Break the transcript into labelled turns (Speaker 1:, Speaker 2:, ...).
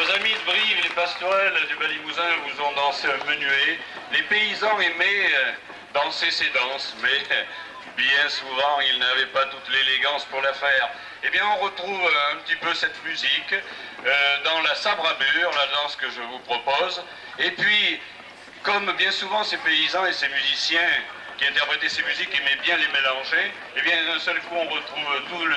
Speaker 1: Nos amis de Brive, les pastorelles du Balimousin vous ont dansé un menuet. Les paysans aimaient euh, danser ces danses, mais euh, bien souvent, ils n'avaient pas toute l'élégance pour la faire. Eh bien, on retrouve euh, un petit peu cette musique dans la sabrabure, la danse que je vous propose. Et puis, comme bien souvent ces paysans et ces musiciens qui interprétaient ces musiques aimaient bien les mélanger, eh bien d'un seul coup on retrouve tout le